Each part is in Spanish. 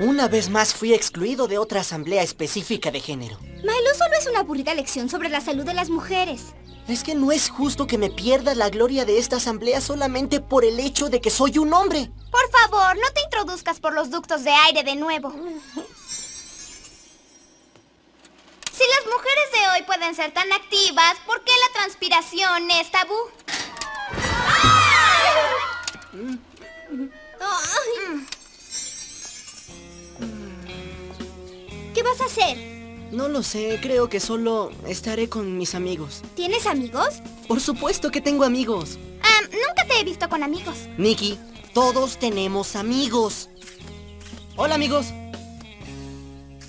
Una vez más fui excluido de otra asamblea específica de género. Milo solo es una aburrida lección sobre la salud de las mujeres. Es que no es justo que me pierda la gloria de esta asamblea solamente por el hecho de que soy un hombre. Por favor, no te introduzcas por los ductos de aire de nuevo. Si las mujeres de hoy pueden ser tan activas, ¿por qué la transpiración es tabú? Vas a hacer? No lo sé, creo que solo estaré con mis amigos. ¿Tienes amigos? Por supuesto que tengo amigos. Ah, nunca te he visto con amigos. Nikki, todos tenemos amigos. Hola, amigos.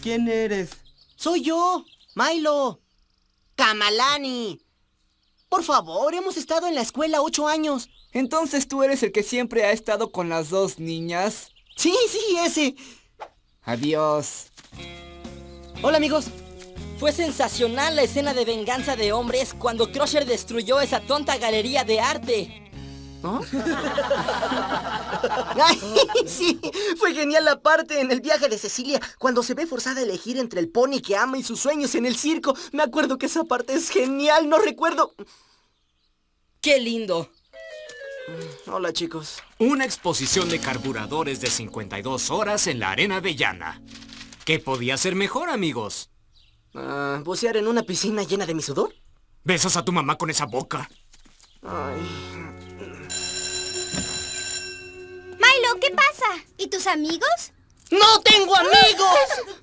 ¿Quién eres? Soy yo, Milo. Kamalani. Por favor, hemos estado en la escuela ocho años. Entonces tú eres el que siempre ha estado con las dos niñas. Sí, sí, ese. Adiós. Hola, amigos. Fue sensacional la escena de venganza de hombres cuando Crusher destruyó esa tonta galería de arte. ¿No? Ay, sí, fue genial la parte en el viaje de Cecilia, cuando se ve forzada a elegir entre el pony que ama y sus sueños en el circo. Me acuerdo que esa parte es genial, no recuerdo. ¡Qué lindo! Hola, chicos. Una exposición de carburadores de 52 horas en la arena de Llana. ¿Qué podía ser mejor, amigos? Ah, ¿Bucear en una piscina llena de mi sudor? ¿Besas a tu mamá con esa boca? Ay, Milo, ¿qué pasa? ¿Y tus amigos? ¡No tengo amigos!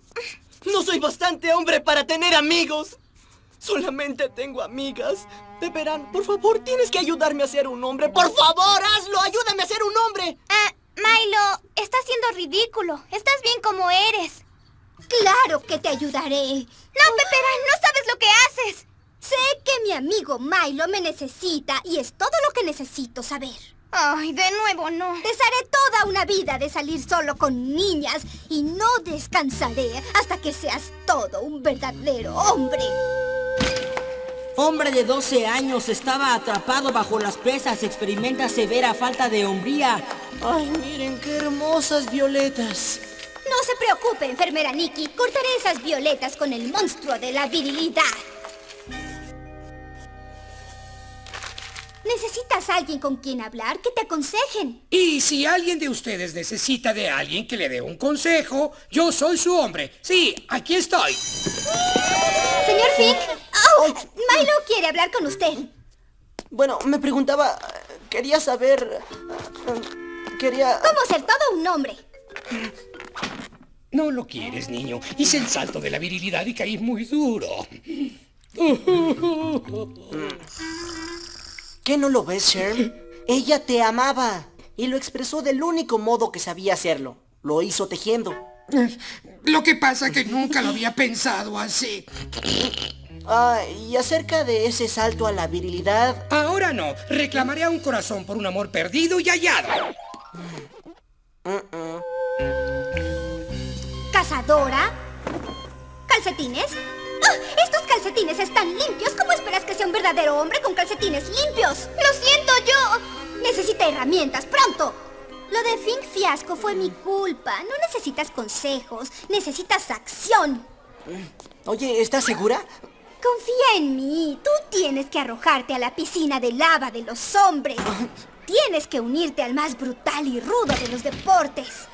No soy bastante hombre para tener amigos. Solamente tengo amigas. De verano, por favor, tienes que ayudarme a ser un hombre. ¡Por favor, hazlo! ¡Ayúdame a ser un hombre! Ah, Milo, estás siendo ridículo. Estás bien como eres. Claro que te ayudaré. No, Pepera, no sabes lo que haces. Sé que mi amigo Milo me necesita y es todo lo que necesito saber. Ay, de nuevo no. Desharé toda una vida de salir solo con niñas y no descansaré hasta que seas todo un verdadero hombre. Hombre de 12 años estaba atrapado bajo las presas, experimenta severa falta de hombría. Ay, miren qué hermosas violetas. No se preocupe, enfermera Nikki. Cortaré esas violetas con el monstruo de la virilidad. Necesitas a alguien con quien hablar que te aconsejen. Y si alguien de ustedes necesita de alguien que le dé un consejo, yo soy su hombre. Sí, aquí estoy. Señor Fink, oh, Milo quiere hablar con usted. Bueno, me preguntaba... Quería saber... eh, Quería... ¿Cómo ser todo un hombre? No lo quieres, niño. Hice el salto de la virilidad y caí muy duro. ¿Qué no lo ves, Sherm? Ella te amaba y lo expresó del único modo que sabía hacerlo. Lo hizo tejiendo. Lo que pasa que nunca lo había pensado así. Ah, y acerca de ese salto a la virilidad... Ahora no. Reclamaré a un corazón por un amor perdido y hallado. ¿Cazadora? ¿Calcetines? ¡Ah! ¡Estos calcetines están limpios! ¿Cómo esperas que sea un verdadero hombre con calcetines limpios? ¡Lo siento yo! Necesita herramientas, pronto. Lo de Fink Fiasco fue mi culpa. No necesitas consejos, necesitas acción. Oye, ¿estás segura? Confía en mí. Tú tienes que arrojarte a la piscina de lava de los hombres. Tienes que unirte al más brutal y rudo de los deportes.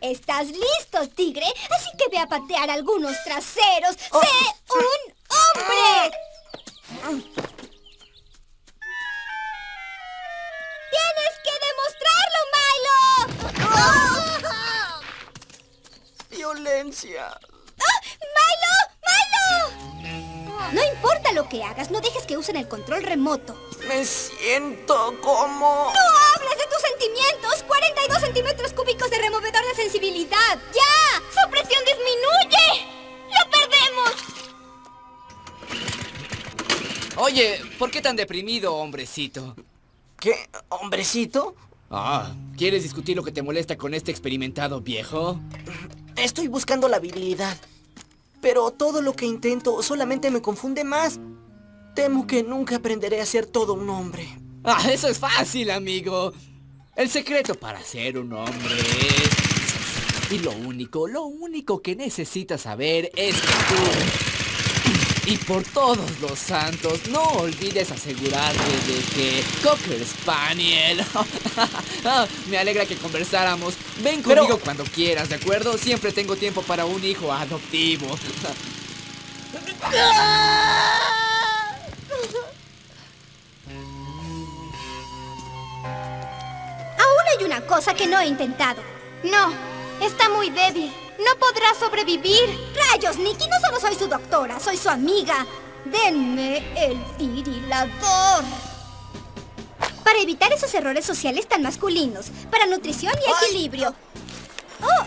Estás listo, tigre. Así que ve a patear algunos traseros. ¡Sé un hombre! ¡Tienes que demostrarlo, Milo! Violencia. ¡Ah! ¡Milo! ¡Milo! No importa lo que hagas, no dejes que usen el control remoto. Me siento como... ¡No hables de tus sentimientos! ¡42 centímetros cúbicos de removedor de sensibilidad! ¡Ya! ¡Su presión disminuye! ¡Lo perdemos! Oye, ¿por qué tan deprimido, hombrecito? ¿Qué? ¿Hombrecito? Ah, ¿quieres discutir lo que te molesta con este experimentado viejo? Estoy buscando la virilidad. Pero todo lo que intento solamente me confunde más. Temo que nunca aprenderé a ser todo un hombre. Ah, eso es fácil, amigo. El secreto para ser un hombre es... Y lo único, lo único que necesitas saber es que tú... Y por todos los santos, no olvides asegurarte de que Cocker Spaniel... Ah, Me alegra que conversáramos. Ven Pero- conmigo cuando quieras, ¿de acuerdo? Siempre tengo tiempo para un hijo adoptivo. una cosa que no he intentado. No, está muy débil. No podrá sobrevivir. Rayos, Nikki, no solo soy su doctora, soy su amiga. Denme el virilador. Para evitar esos errores sociales tan masculinos, para nutrición y equilibrio. Oh,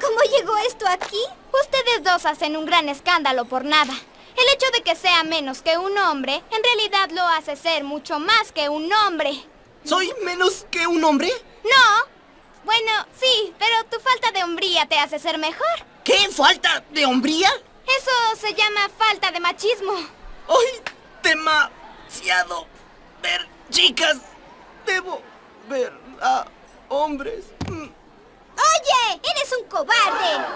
¿cómo llegó esto aquí? Ustedes dos hacen un gran escándalo por nada. El hecho de que sea menos que un hombre, en realidad lo hace ser mucho más que un hombre. ¿Soy menos que un hombre? No. Bueno, sí, pero tu falta de hombría te hace ser mejor. ¿Qué? ¿Falta de hombría? Eso se llama falta de machismo. ¡Ay! Demasiado ver chicas. Debo ver a hombres. Mm. ¡Oye! ¡Eres un cobarde!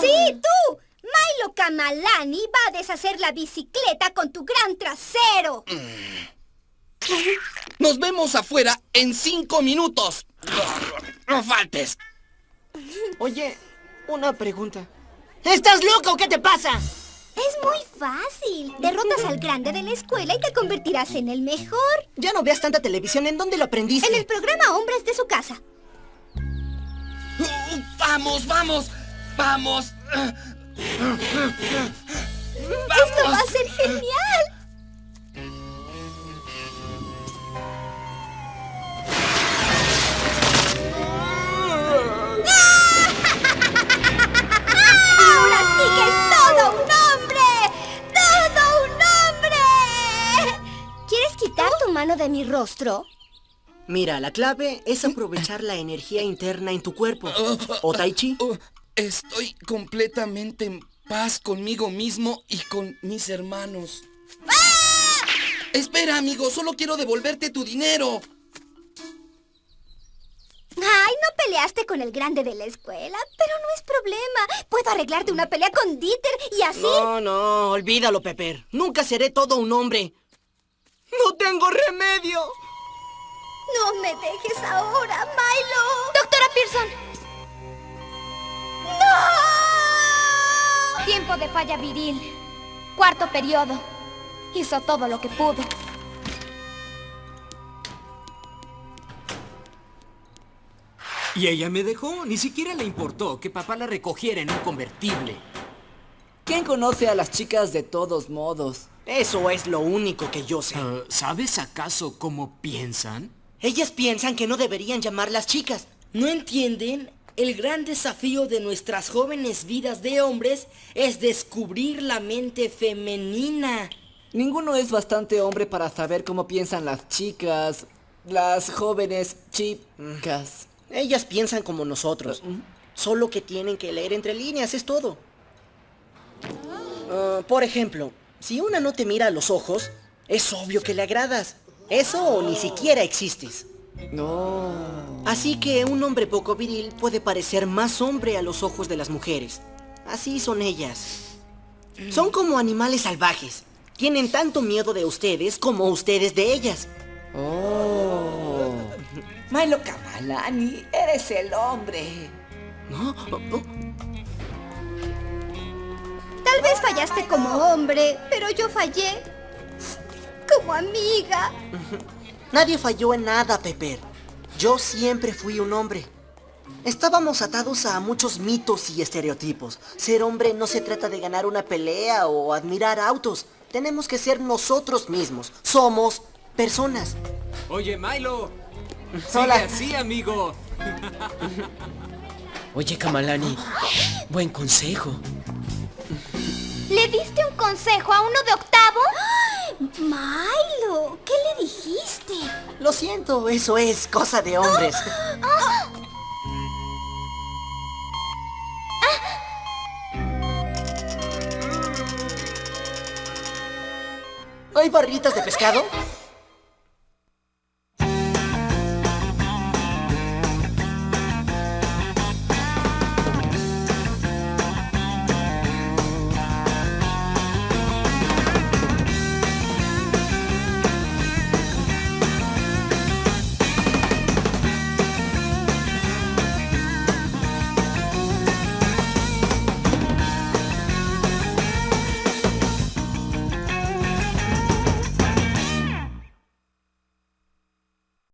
¡Sí, tú! Milo Kamalani va a deshacer la bicicleta con tu gran trasero. Nos vemos afuera en cinco minutos. No faltes. Oye, una pregunta. ¿Estás loco? ¿Qué te pasa? Es muy fácil. Derrotas al grande de la escuela y te convertirás en el mejor. Ya no veas tanta televisión. ¿En dónde lo aprendiste? En el programa Hombres de su casa. Vamos, vamos, vamos. Esto va a ser genial. Mano de mi rostro? Mira, la clave es aprovechar la energía interna en tu cuerpo. ¿O Tai Chi? Estoy completamente en paz conmigo mismo y con mis hermanos. Espera, amigo, solo quiero devolverte tu dinero. Ay, no peleaste con el grande de la escuela, pero no es problema. Puedo arreglarte una pelea con Dieter y así... No, no, olvídalo, Pepper. Nunca seré todo un hombre. ¡No tengo remedio! No me dejes ahora, Milo. Doctora Pearson, ¡No! tiempo de falla viril. Cuarto periodo. Hizo todo lo que pudo. Y ella me dejó. Ni siquiera le importó que papá la recogiera en un convertible. ¿Quién conoce a las chicas de todos modos? Eso es lo único que yo sé. Ah, ¿Sabes acaso cómo piensan? Ellas piensan que no deberían llamarlas chicas. ¿No entienden? El gran desafío de nuestras jóvenes vidas de hombres es descubrir la mente femenina. Ninguno es bastante hombre para saber cómo piensan las chicas, las jóvenes chicas. Ellas piensan como nosotros. Solo que tienen que leer entre líneas, es todo. Ah, por ejemplo, si una no te mira a los ojos, es obvio que le agradas. Eso o ni siquiera existes. No. Así que un hombre poco viril puede parecer más hombre a los ojos de las mujeres. Así son ellas. Son como animales salvajes. Tienen tanto miedo de ustedes como ustedes de ellas. Oh. Milo Kamalani, eres el hombre. ¿No? Tal vez fallaste como hombre, pero yo fallé como amiga. Nadie falló en nada, Pepper. Yo siempre fui un hombre. Estábamos atados a muchos mitos y estereotipos. Ser hombre no se trata de ganar una pelea o admirar autos. Tenemos que ser nosotros mismos. Somos personas. Oye, Milo. Sigue Hola. así, amigo. Oye, Kamalani, buen consejo. ¿Le diste un consejo a uno de octavo? Milo, ¿qué le dijiste? Lo siento, eso es cosa de hombres. hay barritas de pescado?